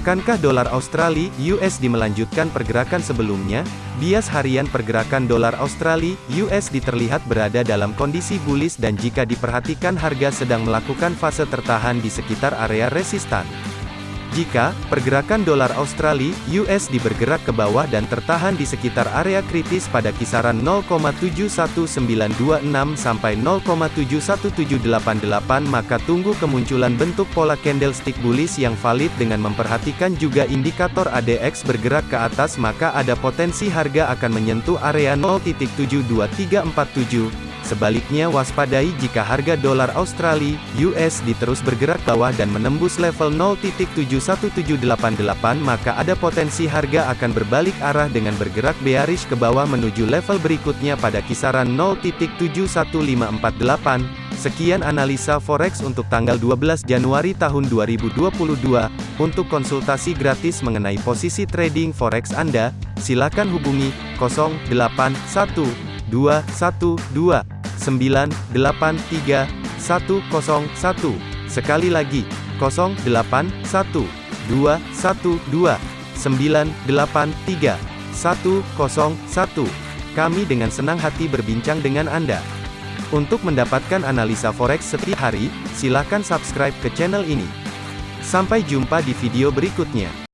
Akankah dolar Australia USD melanjutkan pergerakan sebelumnya? Bias harian pergerakan dolar Australia USD terlihat berada dalam kondisi bullish dan jika diperhatikan harga sedang melakukan fase tertahan di sekitar area resistan. Jika pergerakan dolar Australia (USD) bergerak ke bawah dan tertahan di sekitar area kritis pada kisaran 0,71926 sampai 0,71788 maka tunggu kemunculan bentuk pola candlestick bullish yang valid dengan memperhatikan juga indikator ADX bergerak ke atas maka ada potensi harga akan menyentuh area 0.72347 Sebaliknya waspadai jika harga dolar Australia (USD) terus bergerak bawah dan menembus level 0.71788 maka ada potensi harga akan berbalik arah dengan bergerak bearish ke bawah menuju level berikutnya pada kisaran 0.71548. Sekian analisa forex untuk tanggal 12 Januari tahun 2022. Untuk konsultasi gratis mengenai posisi trading forex Anda, silakan hubungi 081212 983 101. Sekali lagi, 081 212 983 101. Kami dengan senang hati berbincang dengan Anda. Untuk mendapatkan analisa forex setiap hari, silakan subscribe ke channel ini. Sampai jumpa di video berikutnya.